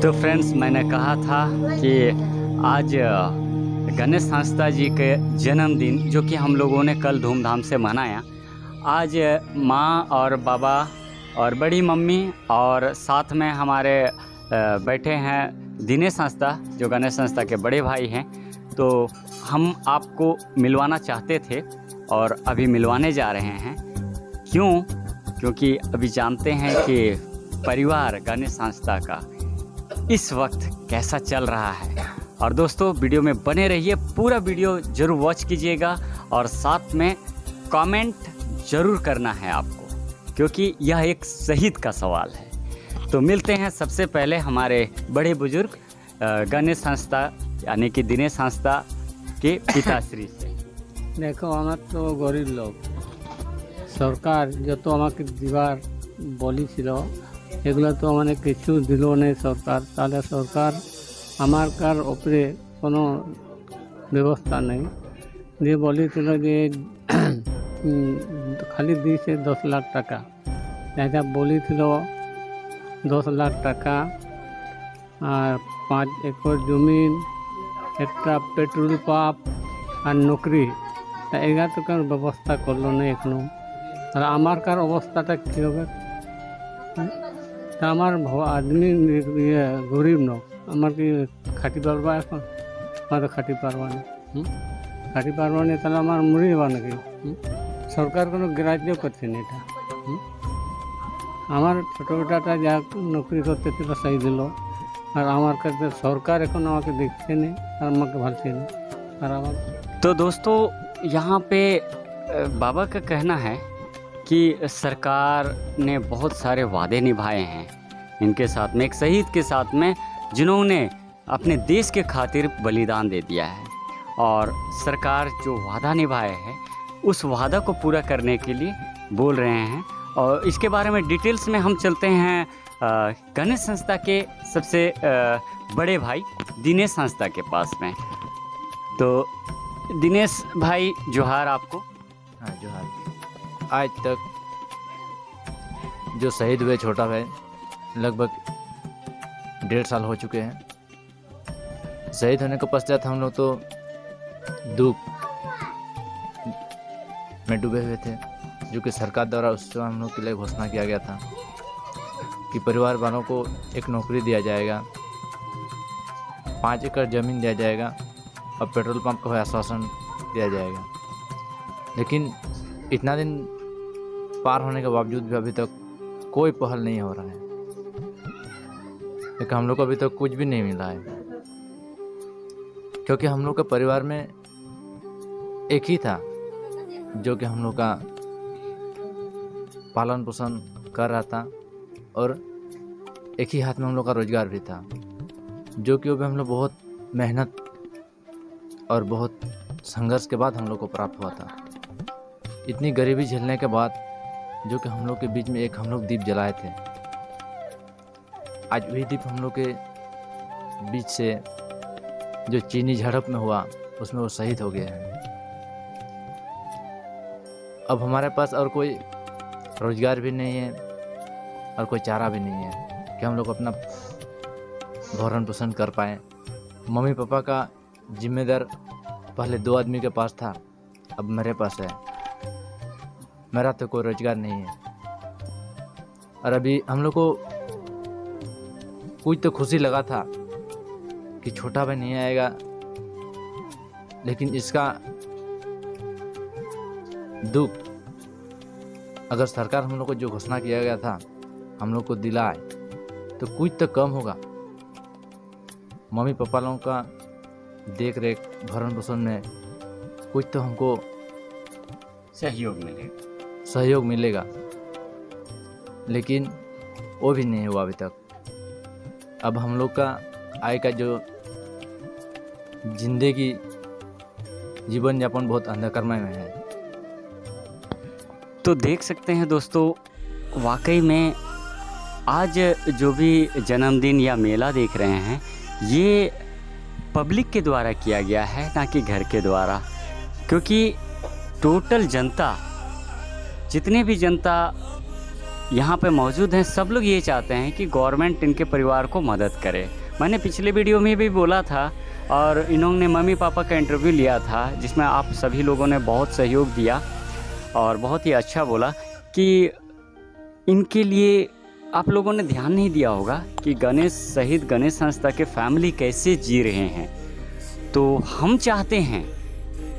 तो फ्रेंड्स मैंने कहा था कि आज गणेश संस्था जी के जन्मदिन, जो कि हम लोगों ने कल धूमधाम से मनाया, आज माँ और बाबा और बड़ी मम्मी और साथ में हमारे बैठे हैं दिनेश संस्था, जो गणेश संस्था के बड़े भाई हैं तो हम आपको मिलवाना चाहते थे। और अभी मिलवाने जा रहे हैं। क्यों? क्योंकि अभी जानते हैं कि परिवार गणेश संस्था का इस वक्त कैसा चल रहा है। और दोस्तों, वीडियो में बने रहिए, पूरा वीडियो ज़रूर वॉच कीजिएगा और साथ में कमेंट ज़रूर करना है आपको, क्योंकि यह एक शहीद का सवाल है। तो मिलते हैं सबसे पहले हमारे बड़े बुज़ुर्ग गणेश संस्था, यानी कि दिनेश संस्था के पिताश्री से। দেখো আমার তো গরিব লোক। সরকার যত আমাকে দিবার বলেছিল এগুলো তো মানে কিছু দিল নেই সরকার। তাহলে সরকার আমার কার ওপরে কোনো ব্যবস্থা নেই। দিয়ে বলেছিল যে খালি দিয়েছে দশ লাখ টাকা। এটা বলেছিল দশ লাখ টাকা আর পাঁচ একর জমিন একটা পেট্রোল পাম্প আর নকরি। एगारो कार व्यवस्था करल नहीं कार अवस्था क्यों आदमी गरीब नमार खाटी पार्बा तो खाटी पार्बा नहीं खाटी पार्बा नहीं मरी जाबा ना कि सरकार को ग्राह्य करता हमार छोटो बेटा जहा नौकरी करते थे सही दिल और हमार करते सरकार एखे देखते नहीं भाजपा नहीं तो दोस्तों यहाँ पे बाबा का कहना है कि सरकार ने बहुत सारे वादे निभाए हैं। इनके साथ में, एक शहीद के साथ में, जिन्होंने अपने देश के खातिर बलिदान दे दिया है। और सरकार जो वादा निभाए है, उस वादा को पूरा करने के लिए बोल रहे हैं। और इसके बारे में डिटेल्स में हम चलते हैं गणेश संस्था के सबसे बड़े भाई दिनेश संस्था के पास में। तो दिनेश भाई, जोहार आपको। हाँ जोहार। आज तक जो शहीद हुए छोटा भाई, लगभग डेढ़ साल हो चुके हैं। शहीद होने के पश्चात हम लोग तो दुख में डूबे हुए थे, जो कि सरकार द्वारा उस समय हम लोग के लिए घोषणा किया गया था कि परिवार वालों को एक नौकरी दिया जाएगा, पाँच एकड़ ज़मीन दिया जाएगा और पेट्रोल पंप का आश्वासन दिया जाएगा। लेकिन इतना दिन पार होने के बावजूद भी अभी तक कोई पहल नहीं हो रहा है। लेकिन हम लोग को अभी तक कुछ भी नहीं मिला है। क्योंकि हम लोग के परिवार में एक ही था, जो कि हम लोग का पालन पोषण कर रहा था और एक ही हाथ में हम लोग का रोज़गार भी था, जो कि वो भी हम लोग बहुत मेहनत और बहुत संघर्ष के बाद हम लोग को प्राप्त हुआ था। इतनी गरीबी झेलने के बाद, जो कि हम लोग के बीच में एक हम लोग दीप जलाए थे। आज वही दीप हम लोग के बीच से जो चीनी झड़प में हुआ, उसमें वो शहीद हो गए हैं। अब हमारे पास और कोई रोज़गार भी नहीं है, और कोई चारा भी नहीं है, कि हम लोग अपना भरण पोषण कर पाएँ। मम्मी पापा का जिम्मेदार पहले दो आदमी के पास था, अब मेरे पास है। मेरा तो कोई रोज़गार नहीं है। और अभी हम लोग को कुछ तो खुशी लगा था कि छोटा भाई नहीं आएगा, लेकिन इसका दुख अगर सरकार हम लोग को जो घोषणा किया गया था, हम लोग को दिलाए तो कुछ तो कम होगा। मम्मी पापा लोगों का देख रेख भरण पोषण में कुछ तो हमको सहयोग मिलेगा सहयोग मिलेगा। लेकिन वो भी नहीं हुआ अभी तक। अब हम लोग का आय का जो ज़िंदगी जीवन यापन बहुत अंधकारमय में है। तो देख सकते हैं दोस्तों वाकई में आज जो भी जन्मदिन या मेला देख रहे हैं ये पब्लिक के द्वारा किया गया है, ना कि घर के द्वारा। क्योंकि टोटल जनता, जितने भी जनता यहाँ पे मौजूद हैं, सब लोग ये चाहते हैं कि गवर्नमेंट इनके परिवार को मदद करे। मैंने पिछले वीडियो में भी बोला था और इन्होंने मम्मी पापा का इंटरव्यू लिया था, जिसमें आप सभी लोगों ने बहुत सहयोग दिया और बहुत ही अच्छा बोला कि इनके लिए आप लोगों ने ध्यान नहीं दिया होगा कि गणेश, शहीद गणेश संस्था के फैमिली कैसे जी रहे हैं। तो हम चाहते हैं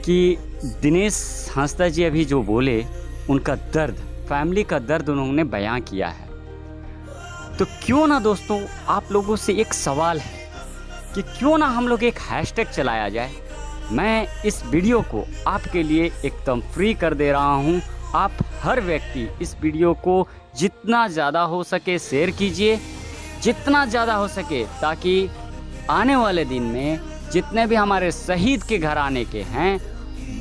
कि दिनेश हंसदा जी अभी जो बोले, उनका दर्द, फैमिली का दर्द उन्होंने बयां किया है। तो क्यों ना दोस्तों, आप लोगों से एक सवाल है कि क्यों ना हम लोग एक हैशटैग चलाया जाए। मैं इस वीडियो को आपके लिए एकदम फ्री कर दे रहा हूँ। आप हर व्यक्ति इस वीडियो को जितना ज़्यादा हो सके शेयर कीजिए, जितना ज़्यादा हो सके, ताकि आने वाले दिन में जितने भी हमारे शहीद के घर आने के हैं,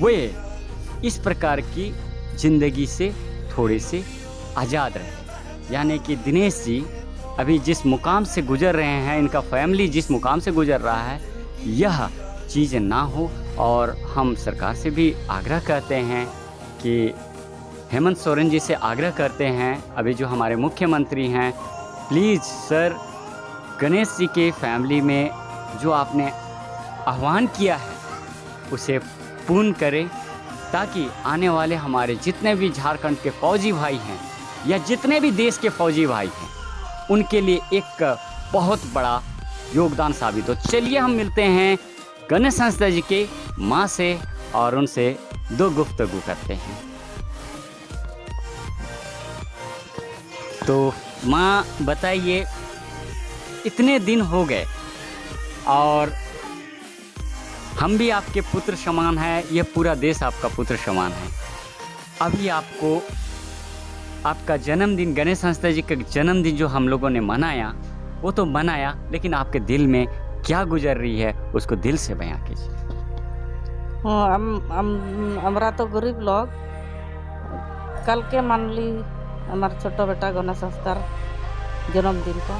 वे इस प्रकार की ज़िंदगी से थोड़े से आज़ाद रहे। यानी कि दिनेश जी अभी जिस मुकाम से गुजर रहे हैं, इनका फैमिली जिस मुकाम से गुजर रहा है, यह चीज़ ना हो। और हम सरकार से भी आग्रह करते हैं कि हेमंत सोरेन जी से आग्रह करते हैं, अभी जो हमारे मुख्यमंत्री हैं प्लीज़ सर गणेश जी के फैमिली में जो आपने आह्वान किया है, उसे पूर्ण करें, ताकि आने वाले हमारे जितने भी झारखंड के फौजी भाई हैं, या जितने भी देश के फौजी भाई हैं, उनके लिए एक बहुत बड़ा योगदान साबित हो। चलिए हम मिलते हैं गणेश संस्था जी के माँ से और उनसे दो गुफ्तगु करते हैं। तो माँ, बताइए, इतने दिन हो गए और हम भी आपके पुत्र समान हैं, यह पूरा देश आपका पुत्र समान है। अभी आपको, आपका जन्मदिन, गणेश संस्था जी का जन्मदिन जो हम लोगों ने मनाया, वो तो मनाया, लेकिन आपके दिल में क्या गुजर रही है, उसको दिल से बयां कीजिए। हाँ, हम हम, हमारा तो गरीब लोग, कल के मान ली আমার ছোট বেটা গণেশ সংস্থার জন্মদিনটা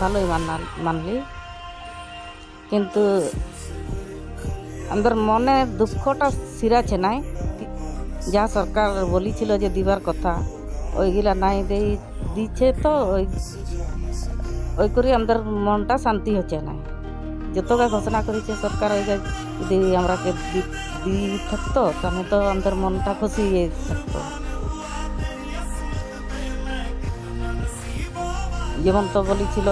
ভালোই মানা মানলি। কিন্তু আমাদের মনে দুঃখটা সিরাছে নাই। যা সরকার বলেছিল যে দিবার কথা, ওইগুলা নাই দেই দিচ্ছে তো ওই ওই করে আমাদের মনটা শান্তি হচ্ছে না যতটা ঘোষণা করেছে সরকার ওই যদি আমরাকে দিয়ে থাকতো, তাহলে তো আমাদের মনটা খুশি থাকতো। যেমন তো বলেছিল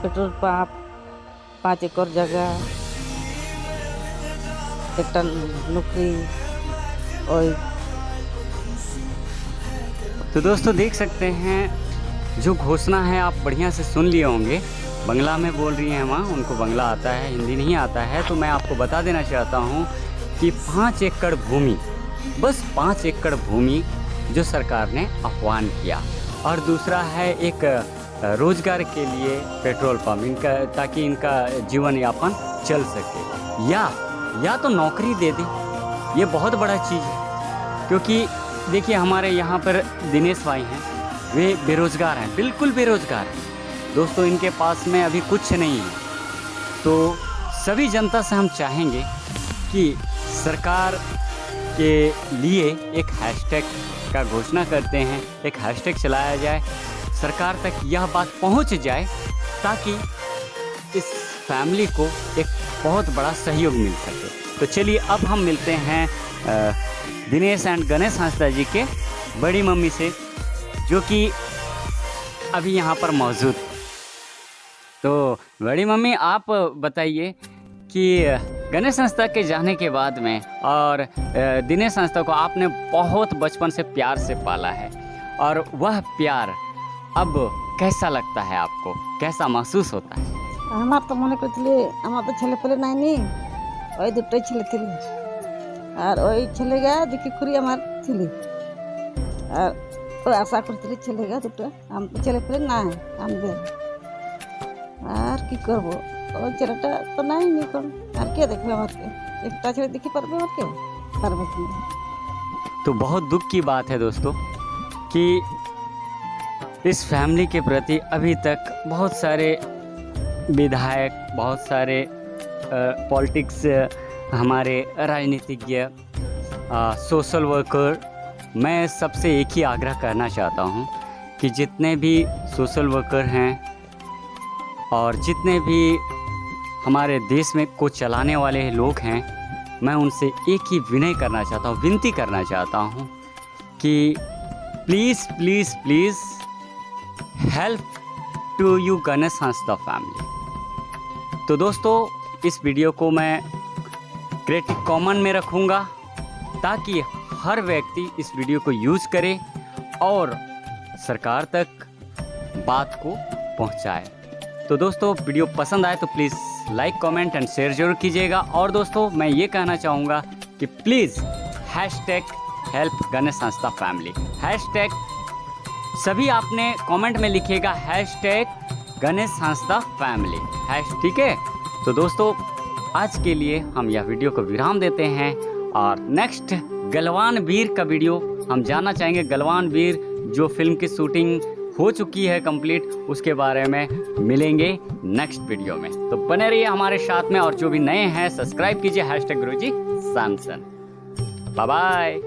পেট্রোল পাম্প পাঁচ একর জায়গা একটা নৌকরি ওই तो दोस्तों देख सकते हैं जो घोषणा है आप बढ़िया से सुन लिए होंगे बंगला में बोल रही हैं माँ उनको बंगला आता है हिंदी नहीं आता है तो मैं आपको बता देना चाहता हूँ कि पाँच एकड़ भूमि बस पाँच एकड़ भूमि जो सरकार ने आह्वान किया और दूसरा है एक अ, रोज़गार के लिए पेट्रोल पंप, इनका, ताकि इनका जीवन यापन चल सके। या या तो नौकरी दे दे। ये बहुत बड़ा चीज़ है। क्योंकि देखिए, हमारे यहाँ पर दिनेश भाई हैं। वे बेरोज़गार हैं, बिल्कुल बेरोज़गार हैं। दोस्तों, इनके पास में अभी कुछ नहीं है। तो सभी जनता से हम चाहेंगे कि सरकार के लिए एक हैशटैग का घोषणा करते हैं। एक हैशटैग चलाया जाए। सरकार तक यह बात पहुँच जाए ताकि इस फैमिली को एक बहुत बड़ा सहयोग मिल सके तो चलिए अब हम मिलते हैं दिनेश एंड गणेश हंसदा जी के बड़ी मम्मी से, जो कि अभी यहाँ पर मौजूद। तो बड़ी मम्मी, आप बताइए कि गणेश संस्था के जाने के बाद में और दिनेश संस्था को आपने बहुत बचपन से प्यार से पाला है और वह प्यार अब कैसा लगता है आपको कैसा महसूस होता है আমার তো মনে করছিলে আমার তো ছেলে পেলে নাইনি ওই দুটোই ছেলে ছিল আর ওই ছেলেগা দেখি খুঁড়ি আমার ছেলে আর ওই আশা করছিলি ছেলেগা দুটো আম- ছেলে পেলে নাই আমাদের আর কি করব ওই ছেলেটা তো নাই এখন আর কে দেখবে আমাকে একটা ছেলে দেখি পারবে আমার কেউ পারবে কি না। तो बहुत दुख की बात है दोस्तों कि इस फैमिली के प्रति अभी तक बहुत सारे विधायक, बहुत सारे पॉलिटिक्स हमारे राजनीतिज्ञ सोशल वर्कर, मैं सबसे एक ही आग्रह करना चाहता हूँ कि जितने भी सोशल वर्कर हैं और जितने भी हमारे देश में को चलाने वाले लोग हैं, मैं उनसे एक ही विनय करना चाहता हूँ, विनती करना चाहता हूँ कि please please please help to you Ganesh संस्था फैमिली। तो दोस्तों, इस वीडियो को मैं क्रिएटिव कॉमन में रखूँगा ताकि हर व्यक्ति इस वीडियो को यूज़ करे और सरकार तक बात को पहुँचाए। तो दोस्तों, वीडियो पसंद आए तो please like comment and share ज़रूर कीजिएगा। और दोस्तों, मैं ये कहना चाहूँगा कि please hash tag help Ganesh संस्था फैमिली। हैश टैग सभी आपने कमेंट में लिखिएगा हैश टैग गणेश संस्था फैमिली हैश ठीक है? तो दोस्तों, आज के लिए हम यह वीडियो को विराम देते हैं और नेक्स्ट गलवान वीर का वीडियो हम जानना चाहेंगे। गलवान वीर जो फ़िल्म की शूटिंग हो चुकी है कंप्लीट उसके बारे में मिलेंगे नेक्स्ट वीडियो में। तो बने रहिए हमारे साथ में और जो भी नए हैं सब्सक्राइब कीजिए हैश टैग गुरु जी सैमसन बाय बाय